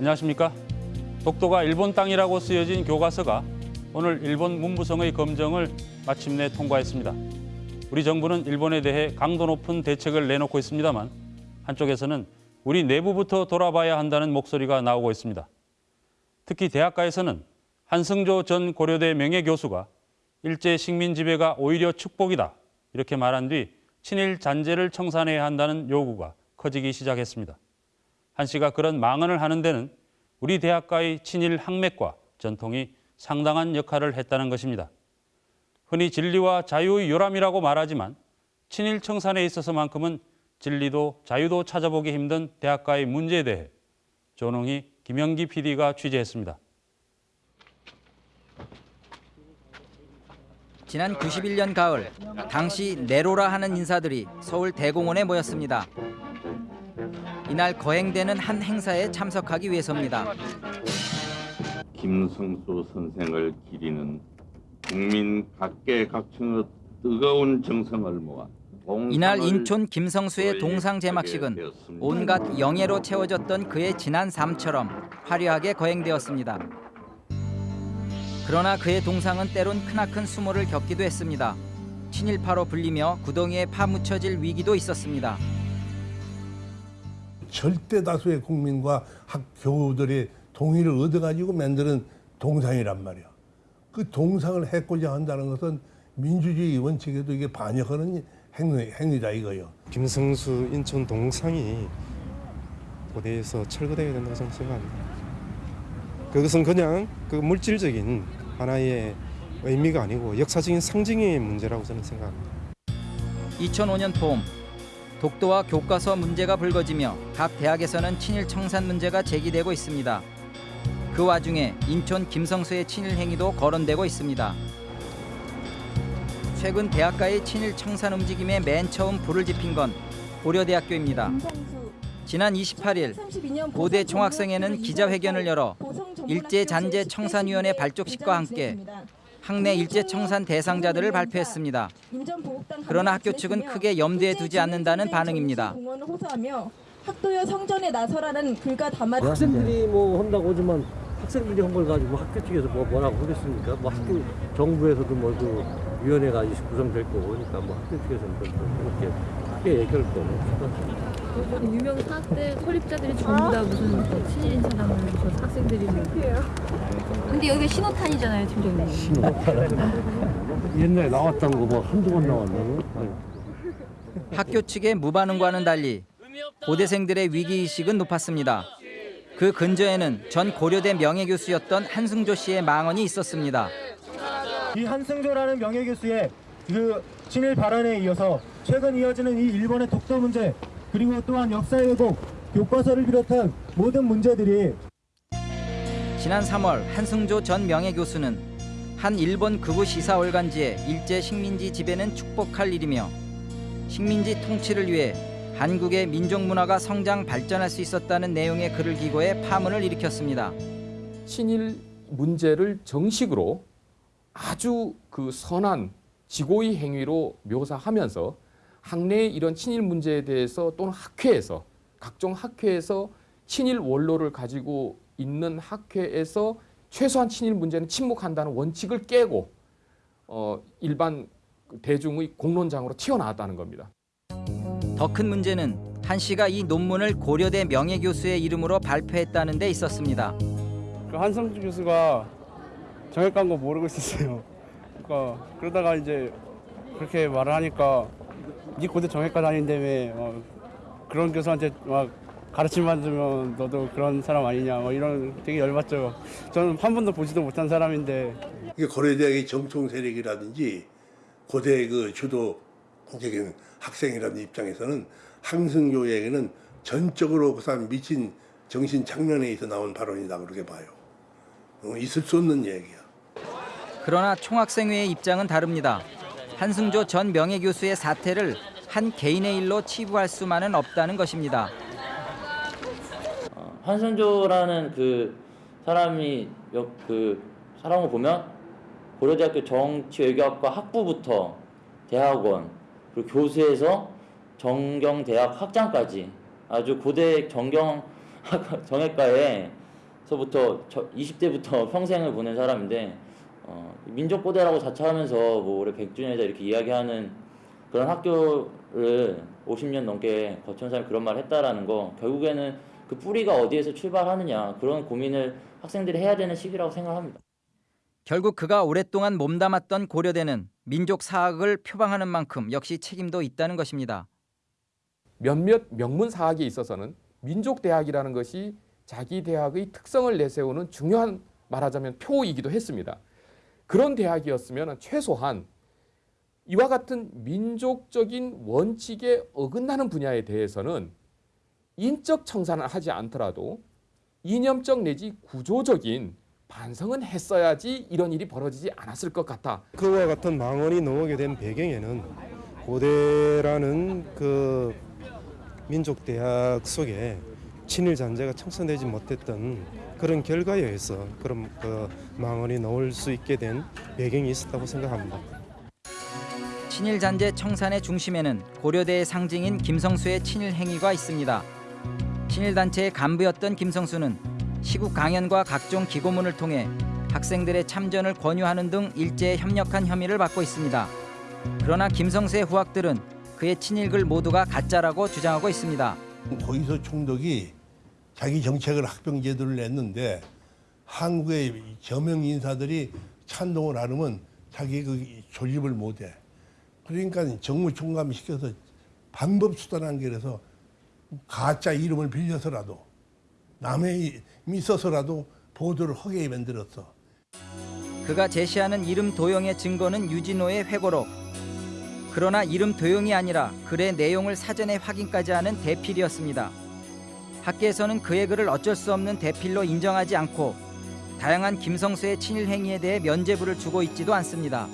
안녕하십니까? 독도가 일본 땅이라고 쓰여진 교과서가 오늘 일본 문부성의 검정을 마침내 통과했습니다. 우리 정부는 일본에 대해 강도 높은 대책을 내놓고 있습니다만 한쪽에서는 우리 내부부터 돌아봐야 한다는 목소리가 나오고 있습니다. 특히 대학가에서는 한승조 전 고려대 명예교수가 일제 식민 지배가 오히려 축복이다 이렇게 말한 뒤 친일 잔재를 청산해야 한다는 요구가 커지기 시작했습니다. 한 씨가 그런 망언을 하는 데는 우리 대학가의 친일 학맥과 전통이 상당한 역할을 했다는 것입니다. 흔히 진리와 자유의 요람이라고 말하지만 친일 청산에 있어서만큼은 진리도 자유도 찾아보기 힘든 대학가의 문제에 대해 조능희 김영기 PD가 취재했습니다. 지난 91년 가을 당시 내로라 하는 인사들이 서울 대공원에 모였습니다. 이날 거행되는 한 행사에 참석하기 위해서입니다. 김성수 선생을 기리는 국민 각계각층의 뜨거운 정성을 모아 이날 인촌 김성수의 동상 제막식은 온갖 영예로 채워졌던 그의 지난 삶처럼 화려하게 거행되었습니다. 그러나 그의 동상은 때론 크나큰 수모를 겪기도 했습니다. 친일파로 불리며 구덩이에 파묻혀질 위기도 있었습니다. 절대 다수의 국민과 학교들의 동의를 얻어가지고 만드는 동상이란 말이야. 그 동상을 해코자 한다는 것은 민주주의 원칙에도 이게 반역하는 행위, 행위다 이거요. 김성수 인천 동상이 고대에서 철거되어야 된다고 저는 생각합니다. 그것은 그냥 그 물질적인 하나의 의미가 아니고 역사적인 상징의 문제라고 저는 생각합니다. 2005년 봄 독도와 교과서 문제가 불거지며 각 대학에서는 친일 청산 문제가 제기되고 있습니다. 그 와중에 인천 김성수의 친일 행위도 거론되고 있습니다. 최근 대학가의 친일 청산 움직임에 맨 처음 불을 지핀 건 고려대학교입니다. 지난 28일 고대 총학생회는 기자회견을 열어 일제 잔재 청산위원회 발족식과 함께 학내 일제 청산 대상자들을 발표했습니다. 그러나 학교 측은 크게 염두에 두지 않는다는 반응입니다. 학도여 성전에 나서라는 글과 담아 학생들이 뭐 한다고 하지만 학생들이 한 걸 가지고 학교 측에서 뭐 뭐라고 하겠습니까? 뭐 학교 정부에서도 뭐그 위원회가 구성될 거고 그러니까 뭐 학교 측에서는 또 그렇게 크게 얘기할 거 없을 것 같아요. 유명 사학대 설립자들이 전부 다 무슨 뭐 친일인 사람을 저 학생들이 뭐. 근데 여기가 신호탄이잖아요, 팀장님. 옛날에 나왔던 거뭐 한두 번 나왔나요? 아니. 학교 측의 무반응과는 달리 고대생들의 위기의식은 높았습니다. 그 근저에는 전 고려대 명예교수였던 한승조 씨의 망언이 있었습니다. 이 한승조라는 명예교수의 그 친일 발언에 이어서 최근 이어지는 이 일본의 독도 문제 그리고 또한 역사의 왜곡, 교과서를 비롯한 모든 문제들이 지난 3월 한승조 전 명예교수는 한 일본 극우 시사 월간지에 일제 식민지 지배는 축복할 일이며 식민지 통치를 위해 한국의 민족 문화가 성장 발전할 수 있었다는 내용의 글을 기고해 파문을 일으켰습니다. 친일 문제를 정식으로 아주 그 선한 지고의 행위로 묘사하면서 학내의 이런 친일 문제에 대해서 또는 학회에서 각종 학회에서 친일 원로를 가지고 있는 학회에서 최소한 친일 문제는 침묵한다는 원칙을 깨고 어, 일반 대중의 공론장으로 튀어나왔다는 겁니다. 더 큰 문제는 한 씨가 이 논문을 고려대 명예교수의 이름으로 발표했다는 데 있었습니다. 그 한성주 교수가 정액 간거 모르고 있었어요. 그러니까 그러다가 이제 그렇게 말을 하니까 네 고대 정액과 다닌다며 어, 그런 교수한테 막 가르침 받으면 너도 그런 사람 아니냐 뭐 이런 되게 열받죠. 저는 한 번도 보지도 못한 사람인데 이게 고려대학의 정통 세력이라든지 고대 그 주도 국적인 학생이라는 입장에서는 항승교에게는 전적으로 그 사람 미친 정신 장난에 서 나온 발언이다 그렇게 봐요. 어, 있을 수 없는 얘기야. 그러나 총학생회의 입장은 다릅니다. 한승조 전 명예교수의 사태를 한 개인의 일로 치부할 수만은 없다는 것입니다. 한승조라는 그 사람이 몇그 사람을 보면 고려대학교 정치외교학과 학부부터 대학원 그리고 교수에서 정경대학 학장까지 아주 고대 정경 정외과에 19세부터 20대부터 평생을 보낸 사람인데 어, 민족 고대라고 자처하면서 뭐 올해 100주년이다 이렇게 이야기하는 그런 학교를 50년 넘게 거쳐온 사람이 그런 말을 했다라는 거 결국에는 그 뿌리가 어디에서 출발하느냐 그런 고민을 학생들이 해야 되는 시기라고 생각합니다. 결국 그가 오랫동안 몸담았던 고려대는 민족 사학을 표방하는 만큼 역시 책임도 있다는 것입니다. 몇몇 명문 사학에 있어서는 민족 대학이라는 것이 자기 대학의 특성을 내세우는 중요한 말하자면 표이기도 했습니다. 그런 대학이었으면 최소한 이와 같은 민족적인 원칙에 어긋나는 분야에 대해서는 인적 청산을 하지 않더라도 이념적 내지 구조적인 반성은 했어야지 이런 일이 벌어지지 않았을 것 같다. 그와 같은 망언이 나오게 된 배경에는 고대라는 그 민족 대학 속에 친일 잔재가 청산되지 못했던 그런 결과에 의해서 그런 그 망언이 나올 수 있게 된 배경이 있었다고 생각합니다. 친일 잔재 청산의 중심에는 고려대의 상징인 김성수의 친일 행위가 있습니다. 친일 단체의 간부였던 김성수는 시국 강연과 각종 기고문을 통해 학생들의 참전을 권유하는 등 일제에 협력한 혐의를 받고 있습니다. 그러나 김성수의 후학들은 그의 친일글 모두가 가짜라고 주장하고 있습니다. 고이소 총독이 자기 정책을 학병 제도를 냈는데 한국의 저명 인사들이 찬동을 안 하면 자기 그 조립을 못해. 그러니까 정무 총감 시켜서 반법 수단한 게 그래서 가짜 이름을 빌려서라도 남의 이름이 있어서라도 보도를 하게 만들었어. 그가 제시하는 이름 도용의 증거는 유진호의 회고록. 그러나 이름 도용이 아니라 글의 내용을 사전에 확인까지 하는 대필이었습니다. 학계에서는 그의 글을 어쩔 수 없는 대필로 인정하지 않고 다양한 김성수의 친일 행위에 대해 면죄부를 주고 있지도 않습니다.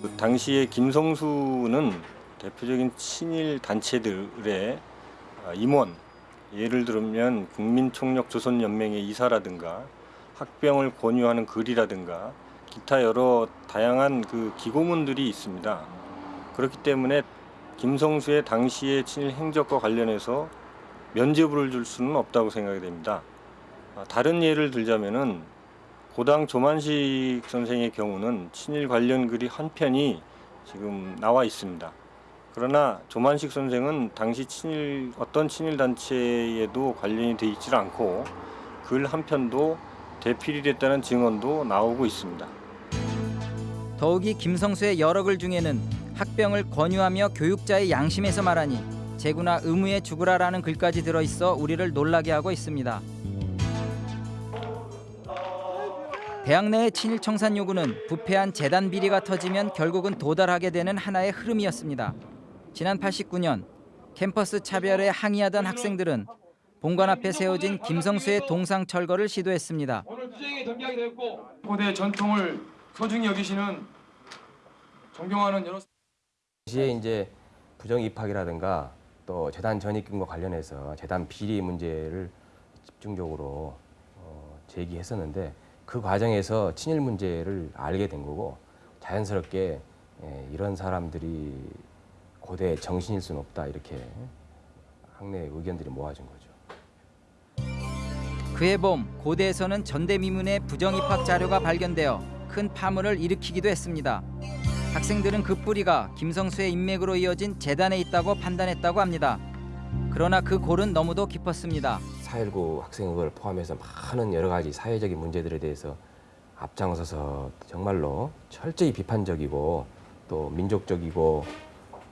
그 당시에 김성수는 대표적인 친일 단체들의 아, 임원, 예를 들면 국민총력 조선연맹의 이사라든가 학병을 권유하는 글이라든가 기타 여러 다양한 그 기고문들이 있습니다. 그렇기 때문에 김성수의 당시의 친일 행적과 관련해서 면죄부를 줄 수는 없다고 생각이 됩니다. 아, 다른 예를 들자면은 고당 조만식 선생의 경우는 친일 관련 글이 한 편이 지금 나와 있습니다. 그러나 조만식 선생은 당시 친일 어떤 친일 단체에도 관련이 돼 있지 않고 글 한 편도 대필이 됐다는 증언도 나오고 있습니다. 더욱이 김성수의 여러 글 중에는 학병을 권유하며 교육자의 양심에서 말하니 재구나 의무에 죽으라라는 글까지 들어있어 우리를 놀라게 하고 있습니다. 대학 내의 친일 청산 요구는 부패한 재단 비리가 터지면 결국은 도달하게 되는 하나의 흐름이었습니다. 지난 89년 캠퍼스 차별에 항의하던 학생들은 본관 앞에 세워진 김성수의 동상 철거를 시도했습니다. 오늘 투쟁이 전개하게 되었고 고대 전통을 소중히 여기시는 존경하는 여러 시에 이제 부정 입학이라든가 또 재단 전입금과 관련해서 재단 비리 문제를 집중적으로 어, 제기했었는데 그 과정에서 친일 문제를 알게 된 거고 자연스럽게 예, 이런 사람들이 고대 정신일 수는 없다 이렇게 학내 의견들이 모아진 거죠. 그해 봄 고대에서는 전대미문의 부정입학 자료가 발견되어 큰 파문을 일으키기도 했습니다. 학생들은 그 뿌리가 김성수의 인맥으로 이어진 재단에 있다고 판단했다고 합니다. 그러나 그 골은 너무도 깊었습니다. 4.19 학생을 포함해서 많은 여러 가지 사회적인 문제들에 대해서 앞장서서 정말로 철저히 비판적이고 또 민족적이고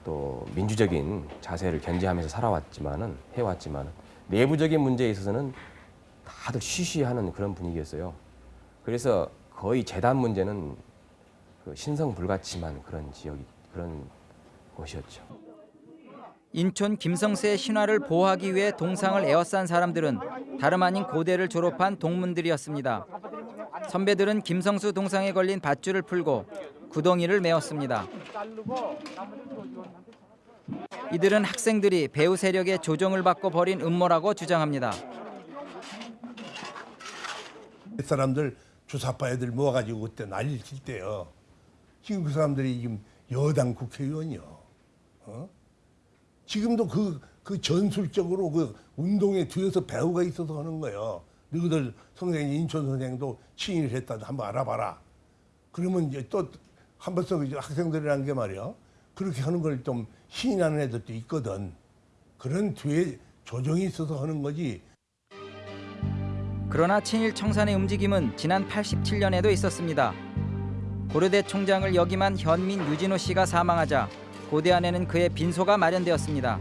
또 민주적인 자세를 견지하면서 살아왔지만은 해왔지만 내부적인 문제에 있어서는 다들 쉬쉬하는 그런 분위기였어요. 그래서 거의 재단 문제는 그 신성 불가침한 그런 지역이 그런 곳이었죠. 인촌 김성수의 신화를 보호하기 위해 동상을 에워싼 사람들은 다름 아닌 고대를 졸업한 동문들이었습니다. 선배들은 김성수 동상에 걸린 밧줄을 풀고 구덩이를 메웠습니다. 이들은 학생들이 배후 세력의 조정을 받고 벌인 음모라고 주장합니다. 사람들 주사파 애들 모아가지고 그때 난리를 칠 때요. 지금 그 사람들이 지금 여당 국회의원이요. 어? 지금도 그, 그 전술적으로 그 운동에 뒤에서 배우가 있어서 하는 거예요. 너희들 선생님 인천 선생도 친일 했다 한번 알아봐라. 그러면 이제 또 한 번씩 이제 학생들이라는 게 말이야. 그렇게 하는 걸 좀 신인하는 애들도 있거든. 그런 뒤에 조정이 있어서 하는 거지. 그러나 친일 청산의 움직임은 지난 87년에도 있었습니다. 고려대 총장을 역임한 현민 유진호 씨가 사망하자 고대 안에는 그의 빈소가 마련되었습니다.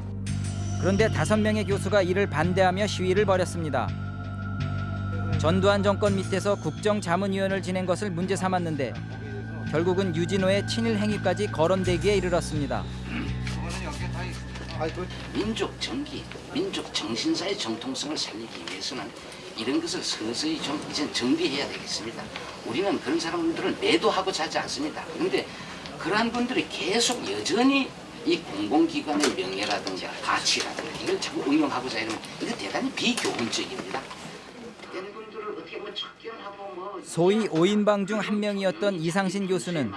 그런데 다섯 명의 교수가 이를 반대하며 시위를 벌였습니다. 전두환 정권 밑에서 국정자문위원을 지낸 것을 문제 삼았는데 결국은 유진호의 친일 행위까지 거론되기에 이르렀습니다. 민족 정기, 민족 정신사의 정통성을 살리기 위해서는 이런 것을 서서히 좀 이제 정비해야 되겠습니다. 우리는 그런 사람들을 매도하고 자지 않습니다. 그런데 그러한 분들이 계속 여전히 이 공공기관의 명예라든가 가치라든가 이걸 자꾸 응용하고자 이러면 이거 대단히 비교훈적입니다. 뭐 소위 5인방 중 한 명이었던 이상신 교수는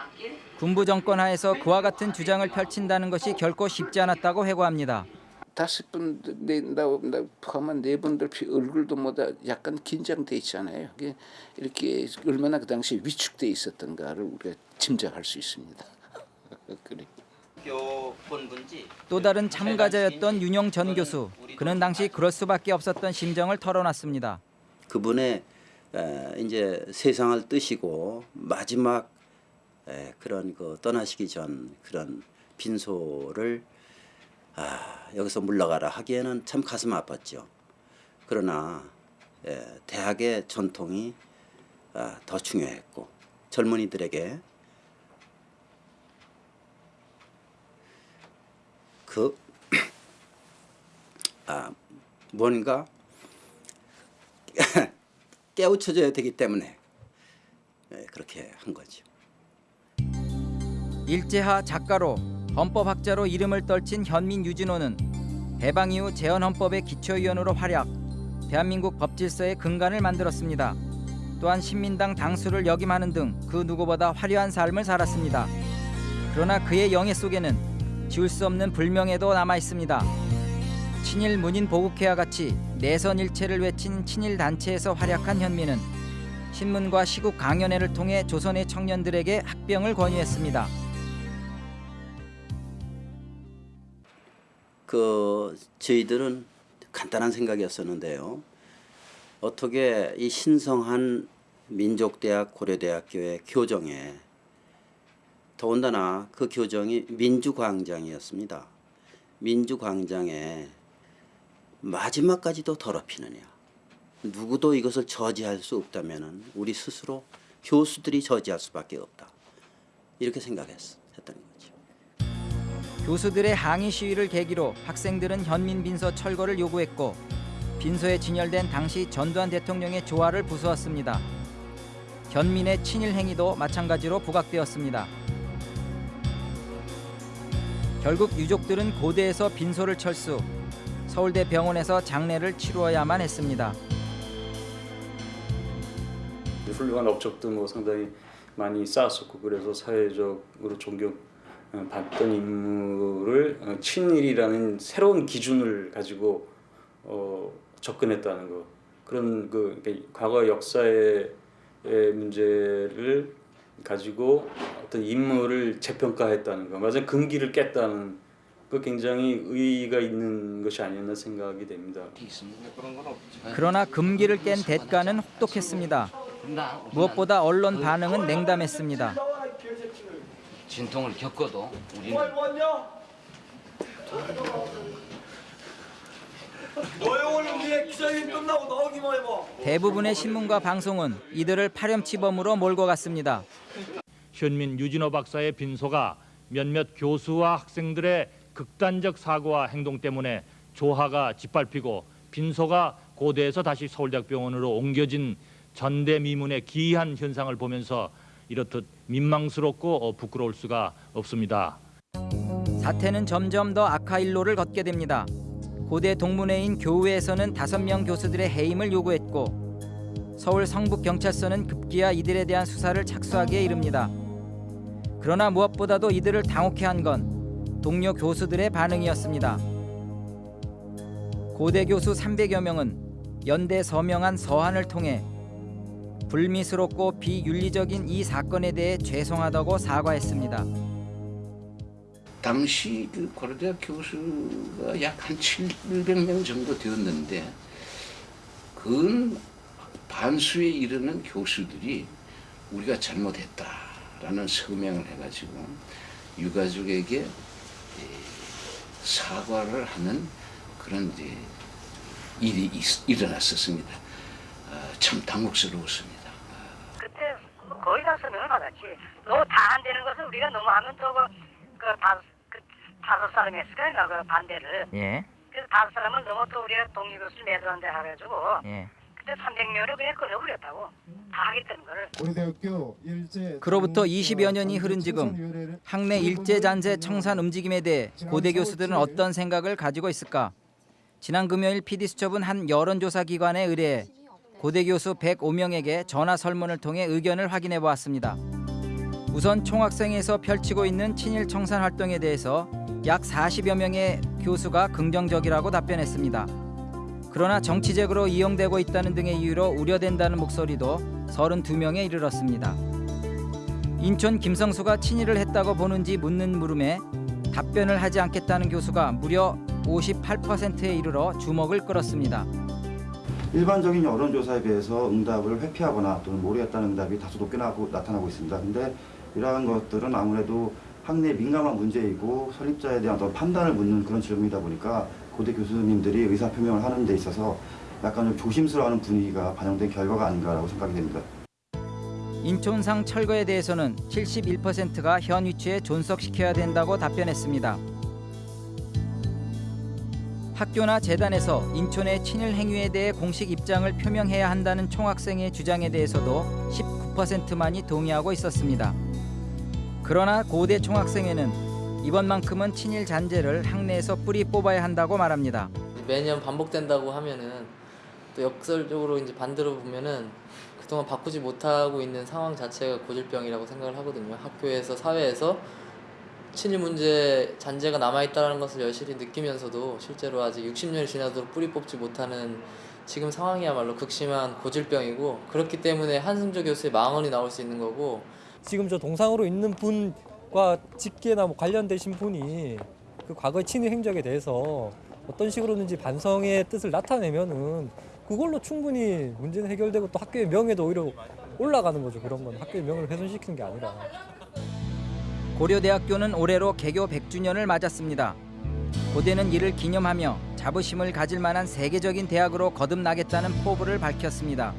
군부 정권 하에서 그와 같은 주장을 펼친다는 것이 결코 쉽지 않았다고 회고합니다. 다섯 분, 네, 나, 나 포함한 네 분들 피- 얼굴도 뭐다 약간 긴장돼 있잖아요. 이게 이렇게 얼마나 그 당시 위축돼 있었던가를 우리가 짐작할 수 있습니다. 그래. 또 다른 참가자였던 윤영 전 교수. 그는 당시 그럴 수밖에 없었던 심정을 털어놨습니다. 그분의 에, 이제 세상을 뜨시고 마지막 에, 그런 그 떠나시기 전 그런 빈소를 아, 여기서 물러가라 하기에는 참 가슴 아팠죠. 그러나 에, 대학의 전통이 아, 더 중요했고 젊은이들에게 그 아, 뭔가 깨우쳐져야 되기 때문에 예, 그렇게 한 거죠. 일제하 작가로 헌법학자로 이름을 떨친 현민 유진호는 해방 이후 재헌헌법의 기초위원으로 활약, 대한민국 법질서의 근간을 만들었습니다. 또한 신민당 당수를 역임하는 등 그 누구보다 화려한 삶을 살았습니다. 그러나 그의 영예 속에는 지울 수 없는 불명예도 남아 있습니다. 친일 문인 보국회와 같이 내선 일체를 외친 친일 단체에서 활약한 현민은 신문과 시국 강연회를 통해 조선의 청년들에게 학병을 권유했습니다. 그 저희들은 간단한 생각이었었는데요. 어떻게 이 신성한 민족대학 고려대학교의 교정에 더군다나 그 교정이 민주광장이었습니다. 민주광장에 마지막까지도 더럽히느냐. 누구도 이것을 저지할 수 없다면 우리 스스로 교수들이 저지할 수밖에 없다. 이렇게 생각했, 했던 거죠. 교수들의 항의 시위를 계기로 학생들은 현민 빈서 철거를 요구했고 빈서에 진열된 당시 전두환 대통령의 조화를 부수었습니다. 현민의 친일 행위도 마찬가지로 부각되었습니다. 결국 유족들은 고대에서 빈소를 철수, 서울대 병원에서 장례를 치루어야만 했습니다. 훌륭한 업적도 뭐 상당히 많이 쌓았었고 그래서 사회적으로 존경 받던 인물을 어, 친일이라는 새로운 기준을 가지고 어, 접근했다는 거 그런 그 그러니까 과거 역사의 의 문제를 가지고 어떤 인물을 재평가했다는 거 맞아 금기를 깼다는 그 굉장히 의의가 있는 것이 아니었나 생각이 됩니다. 그러나 금기를 깬 대가는 혹독했습니다. 무엇보다 언론 반응은 냉담했습니다. 진통을 겪어도 우리는 대부분의 신문과 방송은 이들을 파렴치범으로 몰고 갔습니다. 현민 유진호 박사의 빈소가 몇몇 교수와 학생들의 극단적 사고와 행동 때문에 조화가 짓밟히고 빈소가 고대에서 다시 서울대학병원으로 옮겨진 전대미문의 기이한 현상을 보면서 이렇듯 민망스럽고 어, 부끄러울 수가 없습니다. 사태는 점점 더 악화일로를 걷게 됩니다. 고대 동문회인 교우에서는 다섯 명 교수들의 해임을 요구했고 서울 성북경찰서는 급기야 이들에 대한 수사를 착수하기에 이릅니다. 그러나 무엇보다도 이들을 당혹해 한 건 동료 교수들의 반응이었습니다. 고대 교수 300여 명은 연대 서명한 서한을 통해 불미스럽고 비윤리적인 이 사건에 대해 죄송하다고 사과했습니다. 당시 그 고려대학 교수가 약 한 700명 정도 되었는데 그 반수에 이르는 교수들이 우리가 잘못했다라는 서명을 해가지고 유가족에게 에, 사과를 하는 그런 이제 일이 있- 일어났었습니다. 아, 참 당혹스러웠습니다. 거의 다 서명을 받았지. 너무 다안 되는 것은 우리가 너무 하면 또그 다섯 그 다섯 사람이 했을 거야 그 반대를. 예. 그래서 다섯 사람은 너무 또 우리가 독립교수를 매도한다 해가지고 예. 그때 300명을 그냥 끊어버렸다고 다 하겠다는 거를. 고려대학교 일제 그로부터 20여 년이 흐른 지금 학내 일제 잔재 청산 움직임에 대해 고대 교수들은 어떤 생각을 가지고 있을까? 지난 금요일 PD수첩은 한 여론조사 기관에 의뢰해 고대 교수 105명에게 전화 설문을 통해 의견을 확인해 보았습니다. 우선 총학생에서 펼치고 있는 친일 청산 활동에 대해서 약 40여 명의 교수가 긍정적이라고 답변했습니다. 그러나 정치적으로 이용되고 있다는 등의 이유로 우려된다는 목소리도 32명에 이르렀습니다. 인천 김성수가 친일을 했다고 보는지 묻는 물음에 답변을 하지 않겠다는 교수가 무려 58%에 이르러 주목을 끌었습니다. 일반적인 여론조사에 비해서 응답을 회피하거나 또는 모르겠다는 응답이 다소 높게 나고, 나타나고 있습니다. 근데 이러한 것들은 아무래도 학내 민감한 문제이고 설립자에 대한 어떤 판단을 묻는 그런 질문이다 보니까 고대 교수님들이 의사표명을 하는 데 있어서 약간 좀 조심스러워하는 분위기가 반영된 결과가 아닌가라고 생각이 됩니다. 인천상 철거에 대해서는 71%가 현 위치에 존속시켜야 된다고 답변했습니다. 학교나 재단에서 인천의 친일 행위에 대해 공식 입장을 표명해야 한다는 총학생의 주장에 대해서도 19%만이 동의하고 있었습니다. 그러나 고대 총학생회는 이번만큼은 친일 잔재를 학내에서 뿌리 뽑아야 한다고 말합니다. 매년 반복된다고 하면은 또 역설적으로 이제 반대로 보면은 그동안 바꾸지 못하고 있는 상황 자체가 고질병이라고 생각을 하거든요. 학교에서 사회에서 친일 문제 잔재가 남아있다는 것을 여실히 느끼면서도 실제로 아직 60년이 지나도록 뿌리 뽑지 못하는 지금 상황이야말로 극심한 고질병이고 그렇기 때문에 한승조 교수의 망언이 나올 수 있는 거고 지금 저 동상으로 있는 분과 직계나 뭐 관련되신 분이 그 과거의 친일 행적에 대해서 어떤 식으로든지 반성의 뜻을 나타내면은 그걸로 충분히 문제는 해결되고 또 학교의 명예도 오히려 올라가는 거죠. 그런 건 학교의 명예를 훼손시키는 게 아니라. 고려대학교는 올해로 개교 100주년을 맞았습니다. 고대는 이를 기념하며 자부심을 가질 만한 세계적인 대학으로 거듭나겠다는 포부를 밝혔습니다.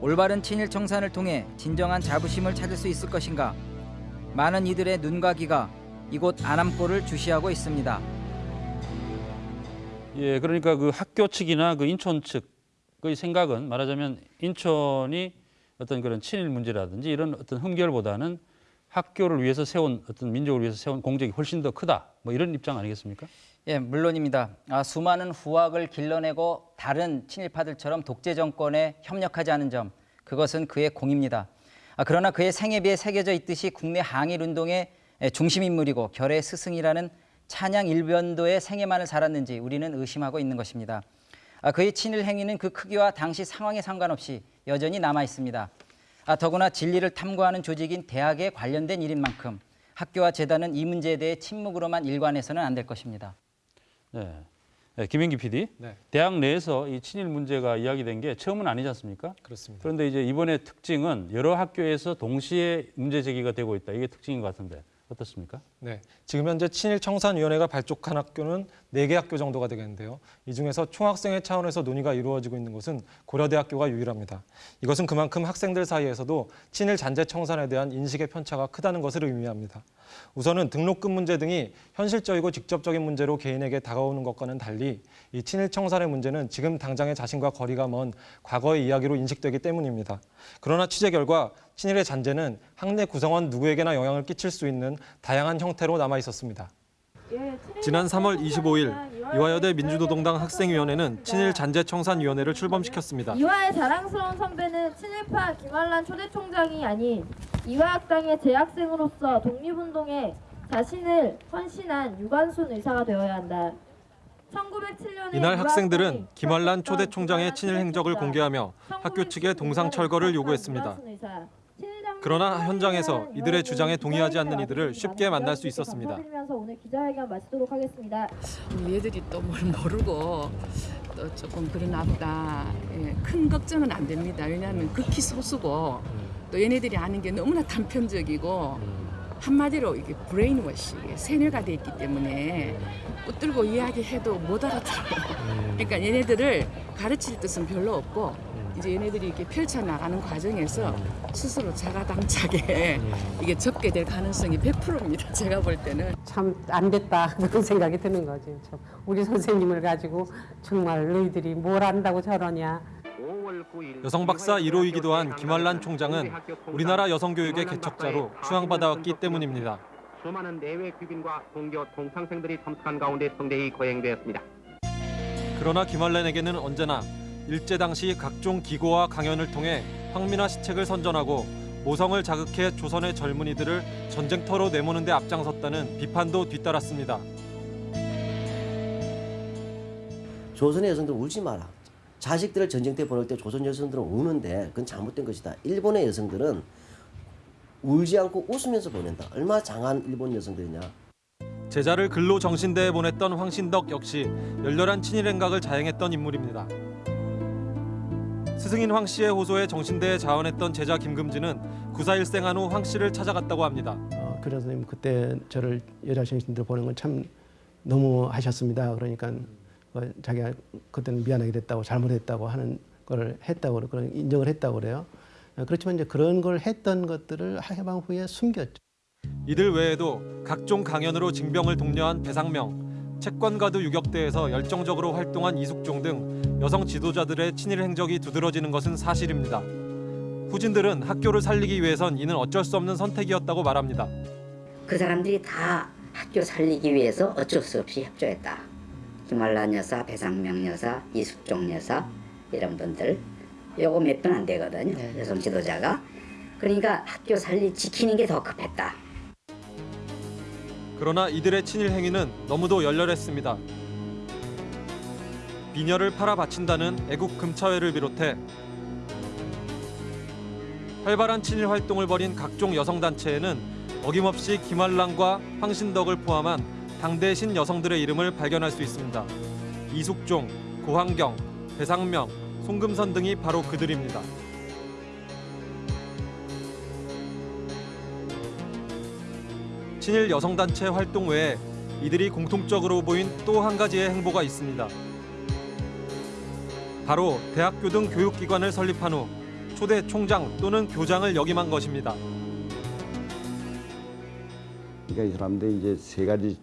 올바른 친일 청산을 통해 진정한 자부심을 찾을 수 있을 것인가? 많은 이들의 눈과 귀가 이곳 안암골을 주시하고 있습니다. 예, 그러니까 그 학교 측이나 그 인천 측의 생각은 말하자면 인천이 어떤 그런 친일 문제라든지 이런 어떤 흠결보다는 학교를 위해서 세운 어떤 민족을 위해서 세운 공적이 훨씬 더 크다. 뭐 이런 입장 아니겠습니까? 예, 물론입니다. 아, 수많은 후학을 길러내고 다른 친일파들처럼 독재 정권에 협력하지 않은 점, 그것은 그의 공입니다. 아, 그러나 그의 생에 비해 새겨져 있듯이 국내 항일 운동의 중심 인물이고 결의 스승이라는 찬양 일변도의 생애만을 살았는지 우리는 의심하고 있는 것입니다. 아, 그의 친일 행위는 그 크기와 당시 상황에 상관없이 여전히 남아 있습니다. 아, 더구나 진리를 탐구하는 조직인 대학에 관련된 일인 만큼 학교와 재단은 이 문제에 대해 침묵으로만 일관해서는 안 될 것입니다. 네. 네, 김인기 PD. 네. 대학 내에서 이 친일 문제가 이야기된 게 처음은 아니지 않습니까? 그렇습니다. 그런데 이제 이번에 특징은 여러 학교에서 동시에 문제 제기가 되고 있다. 이게 특징인 것 같은데 어떻습니까? 네, 지금 현재 친일 청산위원회가 발족한 학교는 네 개 학교 정도가 되겠는데요. 이 중에서 총학생회 차원에서 논의가 이루어지고 있는 곳은 고려대학교가 유일합니다. 이것은 그만큼 학생들 사이에서도 친일 잔재 청산에 대한 인식의 편차가 크다는 것을 의미합니다. 우선은 등록금 문제 등이 현실적이고 직접적인 문제로 개인에게 다가오는 것과는 달리 이 친일 청산의 문제는 지금 당장의 자신과 거리가 먼 과거의 이야기로 인식되기 때문입니다. 그러나 취재 결과 친일의 잔재는 학내 구성원 누구에게나 영향을 끼칠 수 있는 다양한 형 태로 남아 있었습니다. 지난 3월 25일 이화여대 민주노동당 학생위원회는 친일 잔재청산위원회를 출범시켰습니다. 이화의 자랑스러운 선배는 친일파 김한란 초대 총장이 아닌 이화학당의 재학생으로서 독립운동에 자신을 헌신한 유관순 의사가 되어야 한다. 이날 학생들은 김환란 초대 총장의 친일 행적을 공개하며 학교 측에 동상 철거를 요구했습니다. 그러나 현장에서 이들의 주장에 동의하지 않는 이들을 쉽게 만날 수 있었습니다. 감사드리면서 오늘 기자회견 마치도록 하겠습니다. 얘들이 또 뭘 모르고 또 조금 그러나 보다 예, 큰 걱정은 안 됩니다. 왜냐하면 극히 소수고 또 얘네들이 아는 게 너무나 단편적이고 한마디로 이게 브레인워시 세뇌가 돼 있기 때문에 붙들고 이야기해도 못 알아들어요. 그러니까 얘네들을 가르칠 뜻은 별로 없고 이제 얘네들이 이렇게 펼쳐 나가는 과정에서 스스로 자가당착에 이게 접게 될 가능성이 100%입니다. 제가 볼 때는. 참 안 됐다 그런 생각이 드는 거지. 참. 우리 선생님을 가지고 정말 너희들이 뭘 안다고 저러냐. 여성 박사 1호이기도 한 김환란 총장은 우리나라 여성 교육의 개척자로 추앙받아왔기 때문입니다. 수많은 내외 귀빈과 동교 동창생들이 참석한 가운데 성대히 거행되었습니다. 그러나 김환란에게는 언제나 일제 당시 각종 기고와 강연을 통해 황민화 시책을 선전하고 모성을 자극해 조선의 젊은이들을 전쟁터로 내모는 데 앞장섰다는 비판도 뒤따랐습니다. 조선의 여성들 울지 마라. 자식들을 전쟁터에 보낼 때 조선 여성들은 우는데 그건 잘못된 것이다. 일본의 여성들은 울지 않고 웃으면서 보낸다. 얼마나 장한 일본 여성들이냐. 제자를 근로 정신대에 보냈던 황신덕 역시 열렬한 친일 행각을 자행했던 인물입니다. 스승인 황 씨의 호소에 정신대에 자원했던 제자 김금진은 구사 일생한 후 황 씨를 찾아갔다고 합니다. 어, 그래서 선생님 그때 저를 여자 정신들 보는 건 참 너무 하셨습니다. 그러니까 어, 자기가 그때는 미안하게 됐다고 잘못했다고 하는 걸 했다고 그런 인정을 했다고 그래요. 어, 그렇지만 이제 그런 걸 했던 것들을 해방 후에 숨겼죠. 이들 외에도 각종 강연으로 징병을 독려한 배상명, 채권가두 유격대에서 열정적으로 활동한 이숙종 등 여성 지도자들의 친일 행적이 두드러지는 것은 사실입니다. 후진들은 학교를 살리기 위해선 이는 어쩔 수 없는 선택이었다고 말합니다. 그 사람들이 다 학교 살리기 위해서 어쩔 수 없이 협조했다. 김한란 여사, 배상명 여사, 이숙종 여사 이런 분들 요거 몇 분 안 되거든요. 여성 지도자가 그러니까 학교 살리 지키는 게 더 급했다. 그러나 이들의 친일 행위는 너무도 열렬했습니다. 비녀를 팔아 바친다는 애국 금차회를 비롯해 활발한 친일 활동을 벌인 각종 여성 단체에는 어김없이 김한란과 황신덕을 포함한 당대 신 여성들의 이름을 발견할 수 있습니다. 이숙종, 고환경, 배상명, 송금선 등이 바로 그들입니다. 친일 여성단체 활동 외에 이들이 공통적으로 보인 또 한 가지의 행보가 있습니다. 바로 대학교 등 교육기관을 설립한 후 초대 총장 또는 교장을 역임한 것입니다. 그러니까 이 사람들이 이제 세 가지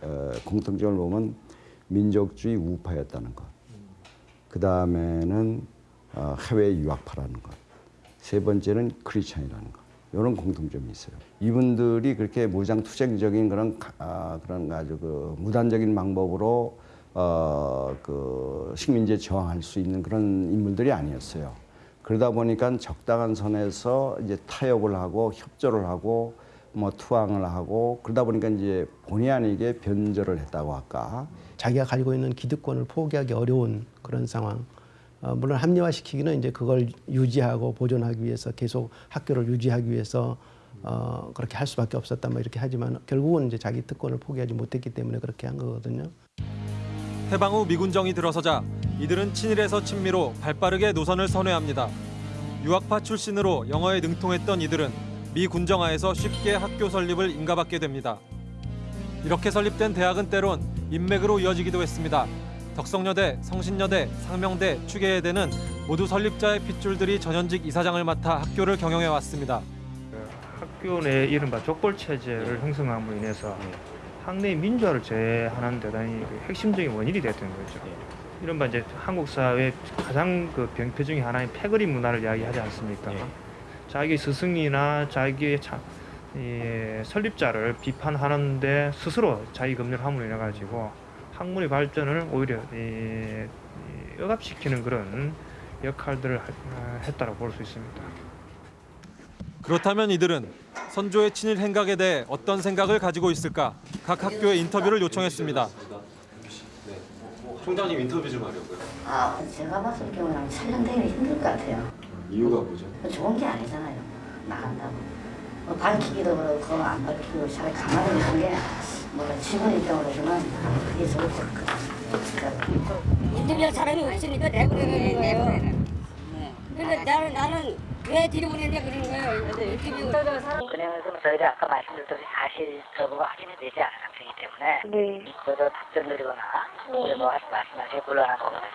어, 공통점을 보면 민족주의 우파였다는 것. 그 다음에는 어, 해외 유학파라는 것. 세 번째는 크리스천이라는 것. 이런 공통점이 있어요. 이분들이 그렇게 무장 투쟁적인 그런 가- 아, 그런 아주 그 무단적인 방법으로 어, 그 식민지에 저항할 수 있는 그런 인물들이 아니었어요. 그러다 보니까 적당한 선에서 이제 타협을 하고 협조를 하고 뭐 투항을 하고 그러다 보니까 이제 본의 아니게 변절을 했다고 할까. 자기가 가지고 있는 기득권을 포기하기 어려운 그런 상황. 어, 물론 합리화시키기는 이제 그걸 유지하고 보존하기 위해서 계속 학교를 유지하기 위해서 어, 그렇게 할 수밖에 없었다 뭐 이렇게 하지만 결국은 이제 자기 특권을 포기하지 못했기 때문에 그렇게 한 거거든요. 해방 후 미군정이 들어서자 이들은 친일에서 친미로 발빠르게 노선을 선회합니다. 유학파 출신으로 영어에 능통했던 이들은 미 군정하에서 쉽게 학교 설립을 인가받게 됩니다. 이렇게 설립된 대학은 때론 인맥으로 이어지기도 했습니다. 덕성여대, 성신여대, 상명대, 추계예대는 모두 설립자의 핏줄들이 전현직 이사장을 맡아 학교를 경영해 왔습니다. 학교 내 이른바 족벌 체제를 형성함으로 인해서 학내의 민주화를 제하는 대단히 그 핵심적인 원인이 됐던 거죠. 이른바 이제 한국 사회 가장 그 병폐 중에 하나인 패거리 문화를 이야기하지 않습니까? 자기 스승이나 자기의 차, 이 설립자를 비판하는데 스스로 자기 검열을 함으로 인해 가지고 학문의 발전을 오히려 이, 이 억압시키는 그런 역할들을 하- 했다고 볼 수 있습니다. 그렇다면 이들은 선조의 친일 행각에 대해 어떤 생각을 가지고 있을까? 각 학교에 인터뷰를 요청했습니다. 총장님 인터뷰 좀 하려고요. 아, 제가 봤을 경우는 촬영되기 힘들 것 같아요. 이유가 뭐죠? 좋은 게 아니잖아요. 나간다고. 뭐 밝히기도 그렇고 안 밝히고 차라리 가만히 있는 게 뭐가 직원 입장으로서는 그게 좋을 것 같아요. 인터뷰할 사람이 없으니까 내보내는 거예요. 근데 나는 나는 왜 뒤로 보냈냐 그러는 거예요. 인터뷰. 그냥 좀 저희가 아까 말씀드렸듯이 사실 저보고 확인이 되지 않은 상태이기 때문에 네. 그저 답변 드리거나 뭐 말씀하시기 곤란한 거거든요.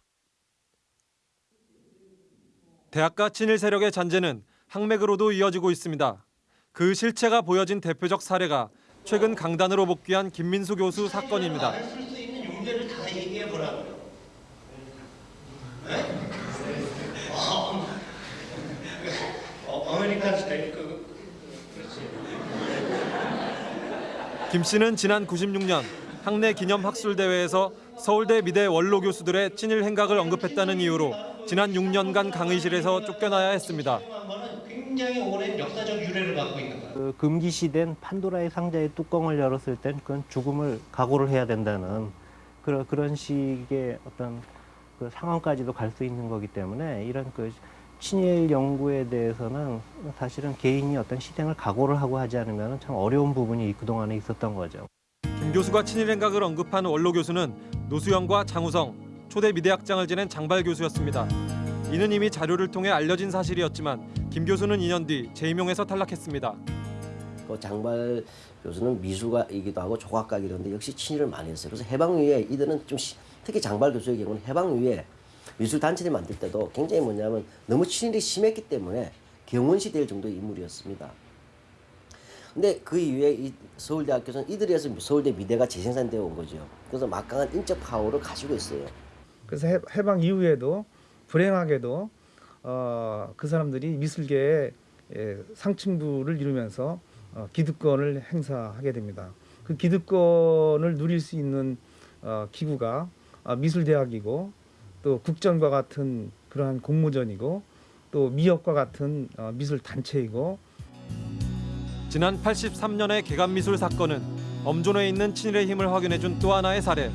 대학가 친일 세력의 잔재는 항맥으로도 이어지고 있습니다. 그 실체가 보여진 대표적 사례가 최근 강단으로 복귀한 김민수 교수 사건입니다. 쓸수 있는 용제를 다 얘기해 보라고요. 어, 어, American style 그 그렇지. 김 씨는 지난 96년 학내 기념 학술 대회에서 서울대 미대 원로 교수들의 친일 행각을 언급했다는 이유로 지난 6년간 강의실에서 쫓겨나야 했습니다. 굉장히 오랜 역사적 유래를 갖고 있는 거예요. 그 금기시된 판도라의 상자의 뚜껑을 열었을 땐 그건 죽음을 각오를 해야 된다는 그런 그런 식의 어떤 그 상황까지도 갈 수 있는 거기 때문에 이런 그 친일 연구에 대해서는 사실은 개인이 어떤 희생을 각오를 하고 하지 않으면 참 어려운 부분이 그 동안에 있었던 거죠. 김 교수가 친일 행각을 언급한 원로 교수는 노수영과 장우성, 초대 미대학장을 지낸 장발 교수였습니다. 이는 이미 자료를 통해 알려진 사실이었지만 김 교수는 2년 뒤 재임용에서 탈락했습니다. 그 장발 교수는 미술가이기도 하고 조각가이기도 한데 역시 친일을 많이 했어요. 그래서 해방 이후에 이들은 좀 시- 특히 장발 교수의 경우는 해방 이후에 미술 단체를 만들 때도 굉장히 뭐냐면 너무 친일이 심했기 때문에 경원시 될 정도의 인물이었습니다. 근데 그 이후에 이 서울대학교에서는 이들이 해서 서울대 미대가 재생산되어 온 거죠. 그래서 막강한 인적 파워를 가지고 있어요. 그래서 해- 해방 이후에도 불행하게도 어, 그 사람들이 미술계의 예, 상층부를 이루면서 어, 기득권을 행사하게 됩니다. 그 기득권을 누릴 수 있는 어, 기구가 아, 미술대학이고 또 국전과 같은 그러한 공모전이고 또 미역과 같은 어, 미술 단체이고 지난 83년의 개간미술 사건은 엄존에 있는 친일의 힘을 확인해준 또 하나의 사례.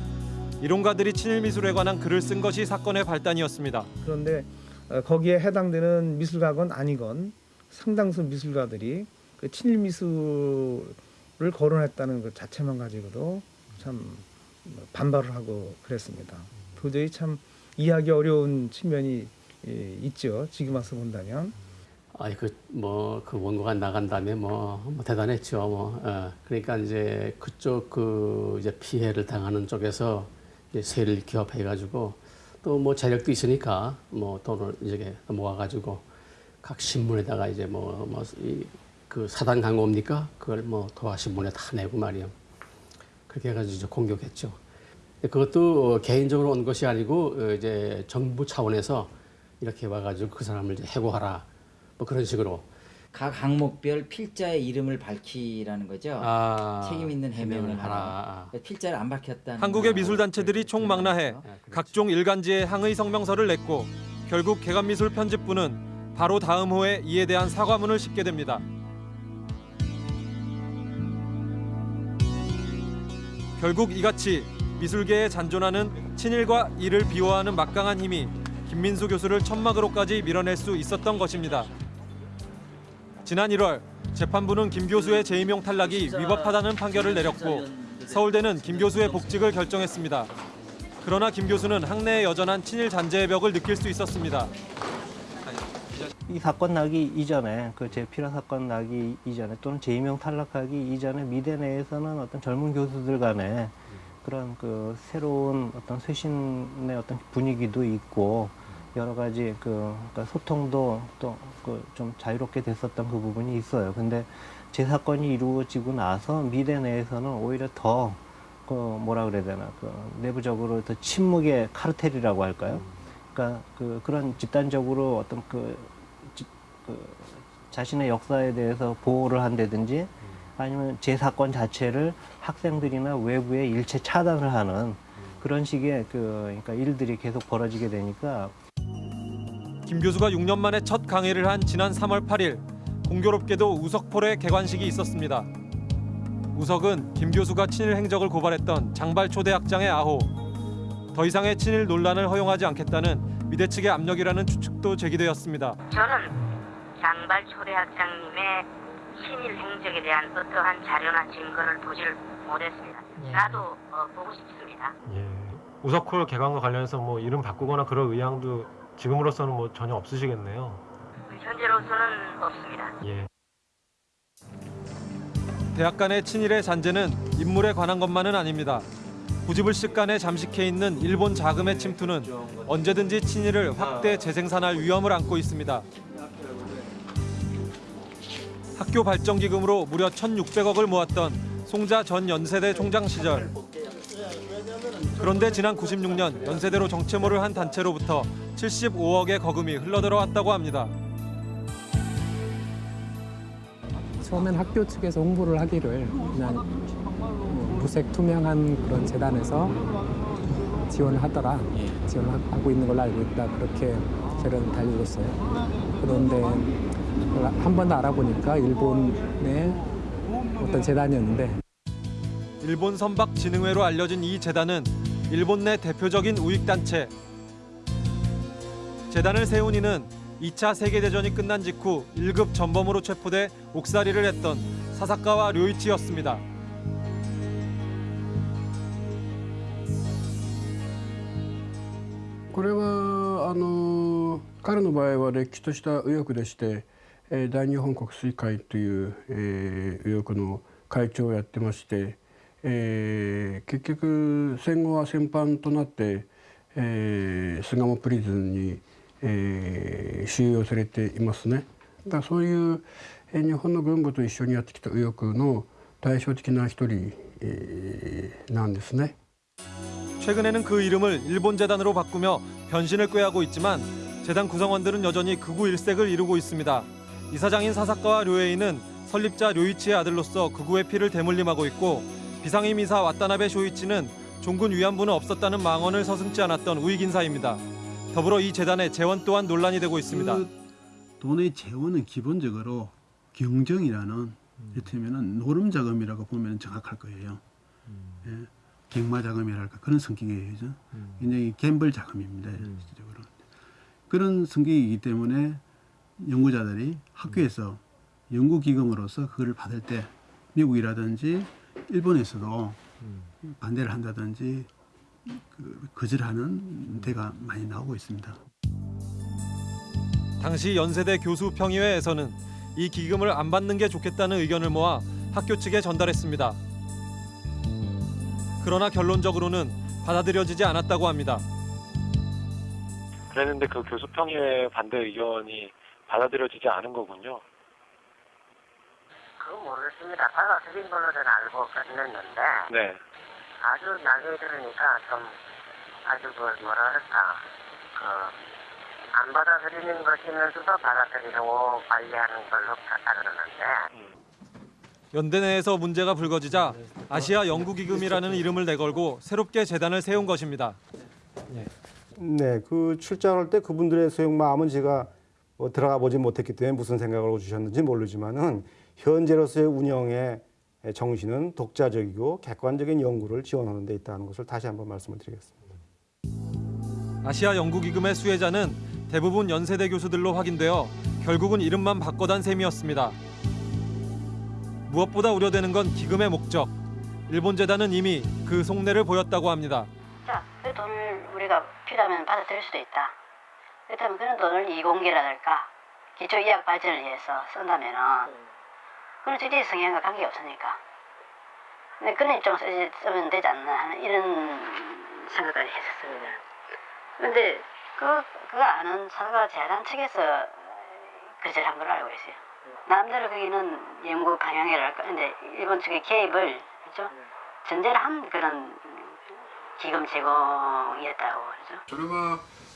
이론가들이 친일 미술에 관한 글을 쓴 것이 사건의 발단이었습니다. 그런데 어, 거기에 해당되는 미술가건 아니건 상당수 미술가들이 그 친일 미술을 거론했다는 것 자체만 가지고도 참 반발을 하고 그랬습니다. 도저히 참 이해하기 어려운 측면이 예, 있죠. 지금 와서 본다면. 아이 그뭐 그 원고가 나간 다음에 뭐, 뭐 대단했죠. 뭐 어, 그러니까 이제 그쪽 그 이제 피해를 당하는 쪽에서 이제 세를 기업해 가지고 또 뭐 재력도 있으니까 뭐 돈을 이제 모아 가지고 각 신문에다가 이제 뭐뭐그 사단 광고입니까? 그걸 뭐 도화 신문에 다 내고 말이요. 그렇게 해가지고 이제 공격했죠. 그것도 개인적으로 온 것이 아니고 어, 이제 정부 차원에서 이렇게 와가지고 그 사람을 이제 해고하라. 뭐 그런 식으로 각 항목별 필자의 이름을 밝히라는 거죠. 아, 책임 있는 해명을 해명을 하라. 필자를 안 밝혔다는. 한국의 미술 단체들이 총망라해 각종 일간지에 항의 성명서를 냈고 결국 개간미술 편집부는 바로 다음 호에 이에 대한 사과문을 싣게 됩니다. 결국 이같이 미술계에 잔존하는 친일과 이를 비호하는 막강한 힘이 김민수 교수를 천막으로까지 밀어낼 수 있었던 것입니다. 지난 1월 재판부는 김 교수의 재임용 탈락이 위법하다는 판결을 내렸고 서울대는 김 교수의 복직을 결정했습니다. 그러나 김 교수는 학내에 여전한 친일 잔재의 벽을 느낄 수 있었습니다. 이 사건 나기 이전에 그 제필화 사건 나기 이전에 또는 재임용 탈락하기 이전에 미대 내에서는 어떤 젊은 교수들 간에 그런 그 새로운 어떤 쇄신의 어떤 분위기도 있고 여러 가지 그 그러니까 소통도 또 그 좀 자유롭게 됐었던 그 부분이 있어요. 근데 제 사건이 이루어지고 나서 미대 내에서는 오히려 더 그 뭐라 그래야 되나 그 내부적으로 더 침묵의 카르텔이라고 할까요? 그러니까 그 그런 집단적으로 어떤 그, 지- 그 자신의 역사에 대해서 보호를 한다든지 아니면 제 사건 자체를 학생들이나 외부에 일체 차단을 하는 그런 식의 그 그러니까 일들이 계속 벌어지게 되니까 김 교수가 6년 만에 첫 강의를 한 지난 3월 8일 공교롭게도 우석폴의 개관식이 있었습니다. 우석은 김 교수가 친일 행적을 고발했던 장발 초대학장의 아호. 더 이상의 친일 논란을 허용하지 않겠다는 미대 측의 압력이라는 추측도 제기되었습니다. 저는 장발 초대학장님의 친일 행적에 대한 어떠한 자료나 증거를 보지를 못했습니다. 나도 어, 보고 싶습니다. 우석콜 개관과 관련해서 뭐 이름 바꾸거나 그럴 의향도 지금으로서는 뭐 전혀 없으시겠네요. 현재로서는 없습니다. 예. 대학 간의 친일의 잔재는 인물에 관한 것만은 아닙니다. 부지불식 간에 잠식해 있는 일본 자금의 침투는 언제든지 친일을 확대 재생산할 위험을 안고 있습니다. 학교 발전 기금으로 무려 1,600억을 모았던 송자 전 연세대 총장 시절. 그런데 지난 96년 연세대로 정체모를 한 단체로부터 75억의 거금이 흘러들어왔다고 합니다. 처음엔 학교 측에서 홍보를 하기를 그냥 뭐 무색 투명한 그런 재단에서 지원을 하더라 지원을 하- 하고 있는 걸로 알고 있다 그렇게 저는 달려줬어요 그런데 한 번 더 알아보니까 일본의 어떤 재단이었는데 일본 선박 진흥회로 알려진 이 재단은 일본 내 대표적인 우익 단체. 재단을 세운 이는 2차 세계대전이 끝난 직후 1급 전범으로 체포돼 옥살이를 했던 사사카와 료이치였습니다. これはあの彼の場合はれっきとした右翼でして、えー 大日本国水会という、えー右翼の会長をやってまして、えー結局戦後は戦犯となって、えー巣鴨プリズンに、えー収容されていますね。だからそういう、えー日本の軍部と一緒にやってきた右翼の対照的な一人、えーなんですね。 최근에는 그 이름을 일본 재단으로 바꾸며 변신을 꾀하고 있지만 재단 구성원들은 여전히 극우 일색을 이루고 있습니다. 이사장인 사사카와 료에이는 설립자 료이치의 아들로서 극우의 피를 대물림하고 있고 비상임 이사 와타나베 쇼이치는 종군 위안부는 없었다는 망언을 서슴지 않았던 우익 인사입니다. 더불어 이 재단의 재원 또한 논란이 되고 있습니다. 돈의 재원은 기본적으로 경정이라는 이를테면은 노름 자금이라고 보면 정확할 거예요. 예, 갱마 자금이랄까 그런 성격이에요. 그죠? 굉장히 갬블 자금입니다. 실질적으로. 그런 성격이기 때문에 연구자들이 학교에서 연구 기금으로서 그걸 받을 때 미국이라든지 일본에서도 반대를 한다든지 그 거절하는 데가 많이 나오고 있습니다. 당시 연세대 교수 평의회에서는 이 기금을 안 받는 게 좋겠다는 의견을 모아 학교 측에 전달했습니다. 그러나 결론적으로는 받아들여지지 않았다고 합니다. 그랬는데 그 교수평의 반대 의견이 받아들여지지 않은 거군요. 그거 모르겠습니다. 받아들인 걸로 저는 알고 끝냈는데 네. 아주 나중에 들으니까 좀 아주 그 뭐라 그럴까 그안 받아들이는 것이면서도 받아들이려고 관리하는 걸로 따르는데 연대 내에서 문제가 불거지자 아시아 연구기금이라는 이름을 내걸고 새롭게 재단을 세운 것입니다. 네, 그 출장할 때 그분들의 소용 마음은 제가 뭐 들어가 보지 못했기 때문에 무슨 생각을 주셨는지 모르지만은 현재로서의 운영의 정신은 독자적이고 객관적인 연구를 지원하는 데 있다는 것을 다시 한번 말씀을 드리겠습니다. 아시아 연구기금의 수혜자는 대부분 연세대 교수들로 확인되어 결국은 이름만 바꿔단 셈이었습니다. 무엇보다 우려되는 건 기금의 목적. 일본 재단은 이미 그 속내를 보였다고 합니다. 자, 그 돈을 우리가 필요하면 받아들일 수도 있다. 그렇다면 그런 돈을 이공계라랄까 기초의학 발전을 위해서 쓴다면은 그건 주제 성향과 관계없으니까 근데 그런 좀 쓰지, 쓰면 되지 않나 하는 이런 생각을 했었습니다 그런데 그, 그거 아는 사가 재단 측에서 거절한 걸 알고 있어요 남대로 거기는 연구 방향이랄까 근데 일본 측의 개입을 그렇죠? 전제를 한 그런 기금 제공이었다고 그러죠. 저렴한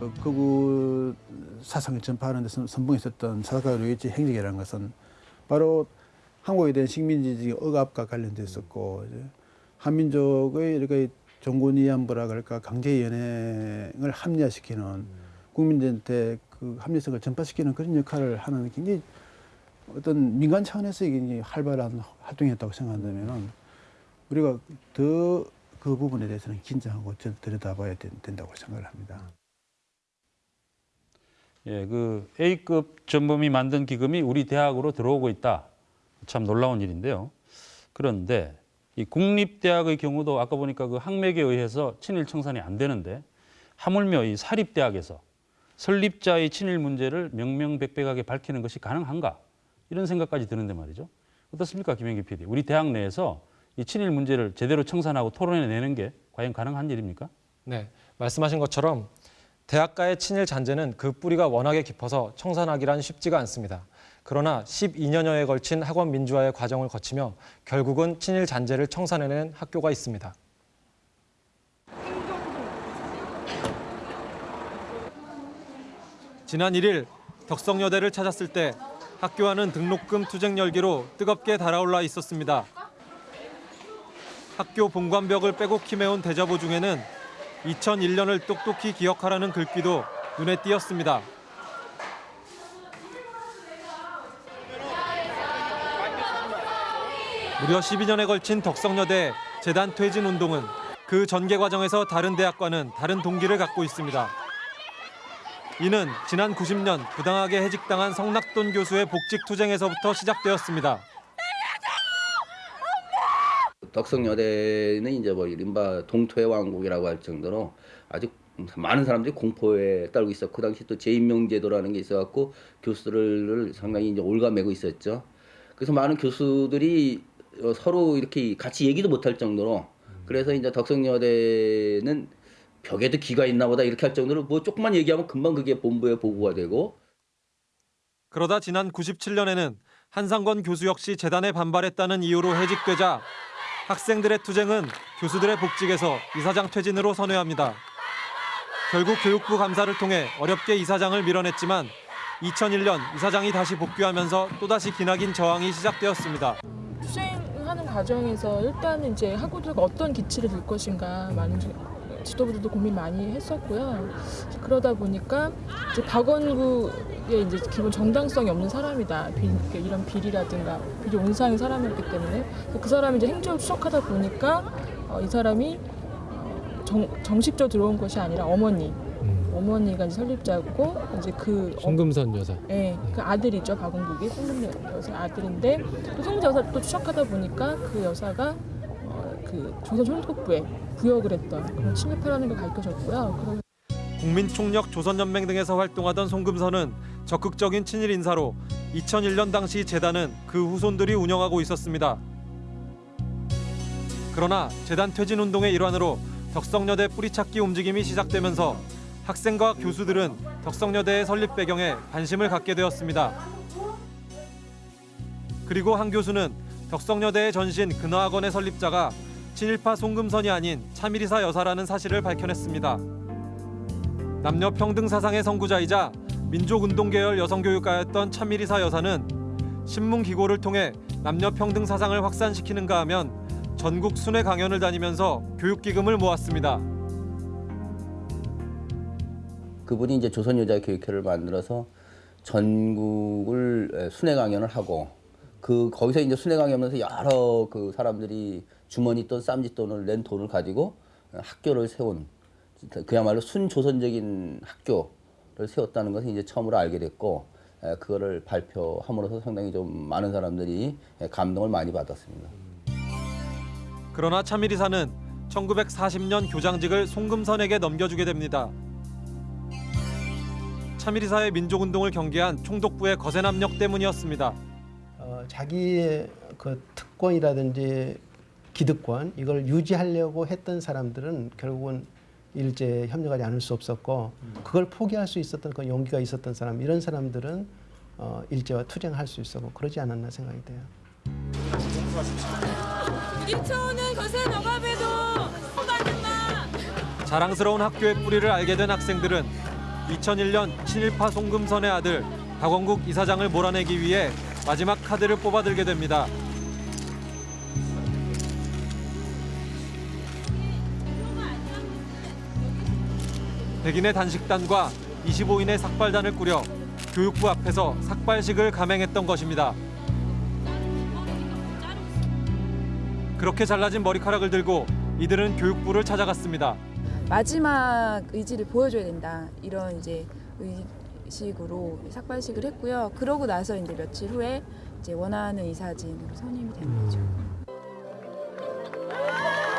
어, 극우 사상을 전파하는 데 선- 선봉했었던 사사가 루이치 행적이라는 것은 바로 한국에 대한 식민지적 억압과 관련됐었고 이제 한민족의 이렇게 종군위안부라 그럴까 강제 연행을 합리화시키는 국민들한테 그 합리성을 전파시키는 그런 역할을 하는 굉장히 어떤 민간 차원에서 이제 활발한 활동이었다고 생각한다면은 우리가 더 그 부분에 대해서는 긴장하고 저- 들여다봐야 된- 된다고 생각을 합니다. 예, 그 A급 전범이 만든 기금이 우리 대학으로 들어오고 있다. 참 놀라운 일인데요. 그런데 이 국립대학의 경우도 아까 보니까 그 학맥에 의해서 친일 청산이 안 되는데 하물며 이 사립대학에서 설립자의 친일 문제를 명명백백하게 밝히는 것이 가능한가? 이런 생각까지 드는데 말이죠. 어떻습니까, 김영기 PD? 우리 대학 내에서 이 친일 문제를 제대로 청산하고 토론해내는 게 과연 가능한 일입니까? 네, 말씀하신 것처럼 대학가의 친일 잔재는 그 뿌리가 워낙에 깊어서 청산하기란 쉽지가 않습니다. 그러나 12년여에 걸친 학원 민주화의 과정을 거치며 결국은 친일 잔재를 청산해낸 학교가 있습니다. 지난 1일 덕성여대를 찾았을 때 학교와는 등록금 투쟁 열기로 뜨겁게 달아올라 있었습니다. 학교 본관벽을 빼곡히 메운 대자보 중에는 2001년을 똑똑히 기억하라는 글귀도 눈에 띄었습니다. 무려 12년에 걸친 덕성여대 재단 퇴진 운동은 그 전개 과정에서 다른 대학과는 다른 동기를 갖고 있습니다. 이는 지난 90년 부당하게 해직당한 성낙돈 교수의 복직 투쟁에서부터 시작되었습니다. 덕성여대는 이제 뭐 이른바 동토의 왕국이라고 할 정도로 아주 많은 사람들이 공포에 떨고 있었고 그 당시 또 재임명제도라는 게 있어갖고 교수들을 상당히 이제 올가매고 있었죠. 그래서 많은 교수들이 어, 서로 이렇게 같이 얘기도 못할 정도로 그래서 이제 덕성여대는 벽에도 기가 있나 보다 이렇게 할 정도로 뭐 조금만 얘기하면 금방 그게 본부에 보고가 되고 그러다 지난 97년에는 한상권 교수 역시 재단에 반발했다는 이유로 해직되자 학생들의 투쟁은 교수들의 복직에서 이사장 퇴진으로 선회합니다. 결국 교육부 감사를 통해 어렵게 이사장을 밀어냈지만 2001년 이사장이 다시 복귀하면서 또다시 기나긴 저항이 시작되었습니다. 투쟁하는 과정에서 일단은 이제 학우들과 어떤 기치를 들 것인가 많은 지- 지도부들도 고민 많이 했었고요. 그러다 보니까 이제 박원구의 이제 기본 정당성이 없는 사람이다. 비, 이런 비리라든가 비리 온상의 사람이었기 때문에 그 사람이 이제 행적을 추적하다 보니까 어, 이 사람이 어, 정, 정식적으로 들어온 것이 아니라 어머니. 어머니가 이제 설립자고 이제 그 어- 송금선 여사. 네, 그 아들이죠 박원국이 송금 여사 아들인데 또 송금 여사 또 추적하다 보니까 그 여사가 어, 그 조선 총독부에 부역을 했던 그런 게 밝혀졌고요. 그런 국민총력 조선연맹 등에서 활동하던 송금선은 적극적인 친일 인사로 2001년 당시 재단은 그 후손들이 운영하고 있었습니다. 그러나 재단 퇴진 운동의 일환으로 덕성여대 뿌리찾기 움직임이 시작되면서 학생과 교수들은 덕성여대의 설립 배경에 관심을 갖게 되었습니다. 그리고 한 교수는 덕성여대의 전신 근화학원의 설립자가 친일파 송금선이 아닌 차미리사 여사라는 사실을 밝혀냈습니다. 남녀 평등 사상의 선구자이자 민족운동 계열 여성교육가였던 차미리사 여사는 신문 기고를 통해 남녀 평등 사상을 확산시키는가 하면 전국 순회 강연을 다니면서 교육 기금을 모았습니다. 그분이 이제 조선여자교육회를 만들어서 전국을 순회 강연을 하고 그 거기서 이제 순회 강연하면서 여러 그 사람들이 주머니 돈 쌈짓 돈을 낸 돈을 가지고 학교를 세운 그야말로 순조선적인 학교를 세웠다는 것을 이제 처음으로 알게 됐고 에, 그거를 발표함으로써 상당히 좀 많은 사람들이 에, 감동을 많이 받았습니다. 그러나 차미리 사는 1940년 교장직을 송금선에게 넘겨주게 됩니다. 차미리사의 민족운동을 경계한 총독부의 거센 압력 때문이었습니다. 어, 자기의 그 특권이라든지 기득권 이걸 유지하려고 했던 사람들은 결국은 일제에 협력하지 않을 수 없었고 그걸 포기할 수 있었던 그 용기가 있었던 사람 이런 사람들은 어, 일제와 투쟁할 수 있었고 그러지 않았나 생각이 돼요. 부딪혀오는 거센 억압에도 마. 자랑스러운 학교의 뿌리를 알게 된 학생들은 2001년 친일파 송금선의 아들 박원국 이사장을 몰아내기 위해 마지막 카드를 뽑아들게 됩니다. 백인의 단식단과 25인의 삭발단을 꾸려 교육부 앞에서 삭발식을 감행했던 것입니다. 그렇게 잘라진 머리카락을 들고 이들은 교육부를 찾아갔습니다. 마지막 의지를 보여줘야 된다 이런 이제 의 식으로 삭발식을 했고요. 그러고 나서 이제 며칠 후에 이제 원하는 이사진으로 선임이 된 거죠.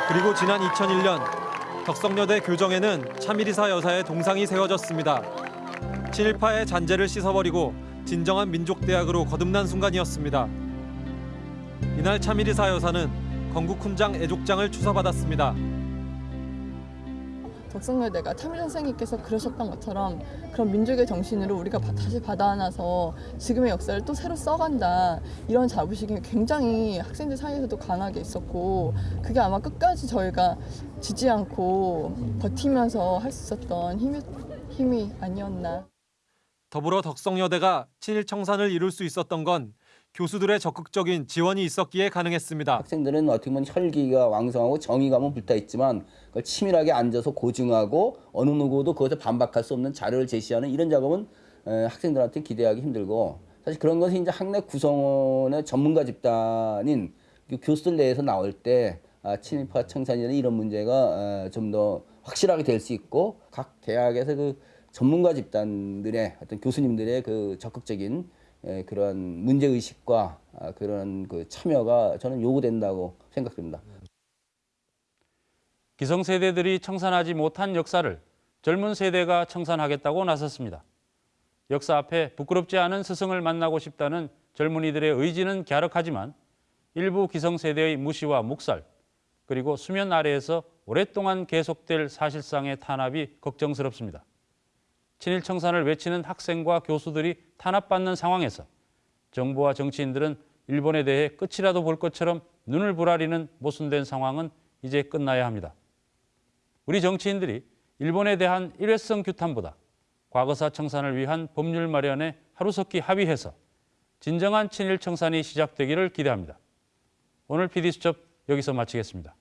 그리고 지난 2001년 덕성여대 교정에는 차미리사 여사의 동상이 세워졌습니다. 친일파의 잔재를 씻어버리고 진정한 민족대학으로 거듭난 순간이었습니다. 이날 차미리사 여사는 건국훈장 애족장을 추서받았습니다. 덕성여대가 차밀 선생님께서 그러셨던 것처럼 그런 민족의 정신으로 우리가 바- 다시 받아안아서 지금의 역사를 또 새로 써간다 이런 자부심이 굉장히 학생들 사이에서도 강하게 있었고 그게 아마 끝까지 저희가 지지 않고 버티면서 할 수 있었던 힘이, 힘이 아니었나. 더불어 덕성여대가 친일 청산을 이룰 수 있었던 건 교수들의 적극적인 지원이 있었기에 가능했습니다. 학생들은 어떻게 보면 혈기가 왕성하고 정의감은 불타 있지만 그걸 치밀하게 앉아서 고증하고 어느 누구도 그것에 반박할 수 없는 자료를 제시하는 이런 작업은 에, 학생들한테 기대하기 힘들고 사실 그런 것이 이제 학내 구성원의 전문가 집단인 그 교수들 내에서 나올 때 아, 친일파 청산이나 이런 문제가 좀 더 확실하게 될 수 있고 각 대학에서 그 전문가 집단들의 어떤 교수님들의 그 적극적인 에, 그런 문제 의식과 아, 그런 그 참여가 저는 요구된다고 생각됩니다. 기성세대들이 청산하지 못한 역사를 젊은 세대가 청산하겠다고 나섰습니다. 역사 앞에 부끄럽지 않은 스승을 만나고 싶다는 젊은이들의 의지는 갸륵하지만 일부 기성세대의 무시와 묵살 그리고 수면 아래에서 오랫동안 계속될 사실상의 탄압이 걱정스럽습니다. 친일 청산을 외치는 학생과 교수들이 탄압받는 상황에서 정부와 정치인들은 일본에 대해 끝이라도 볼 것처럼 눈을 부라리는 모순된 상황은 이제 끝나야 합니다. 우리 정치인들이 일본에 대한 일회성 규탄보다 과거사 청산을 위한 법률 마련에 하루속히 합의해서 진정한 친일 청산이 시작되기를 기대합니다. 오늘 PD수첩 여기서 마치겠습니다.